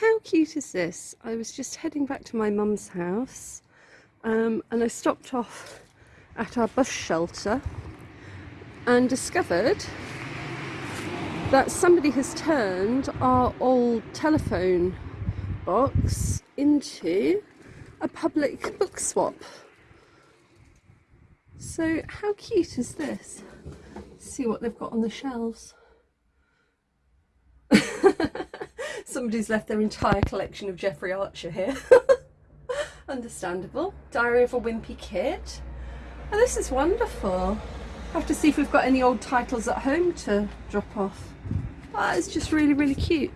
How cute is this? I was just heading back to my mum's house um, and I stopped off at our bus shelter and discovered that somebody has turned our old telephone box into a public book swap. So how cute is this? Let's see what they've got on the shelves. Somebody's left their entire collection of Jeffrey Archer here. Understandable. Diary of a Wimpy Kid. Oh, this is wonderful. Have to see if we've got any old titles at home to drop off. Ah, that is just really, really cute.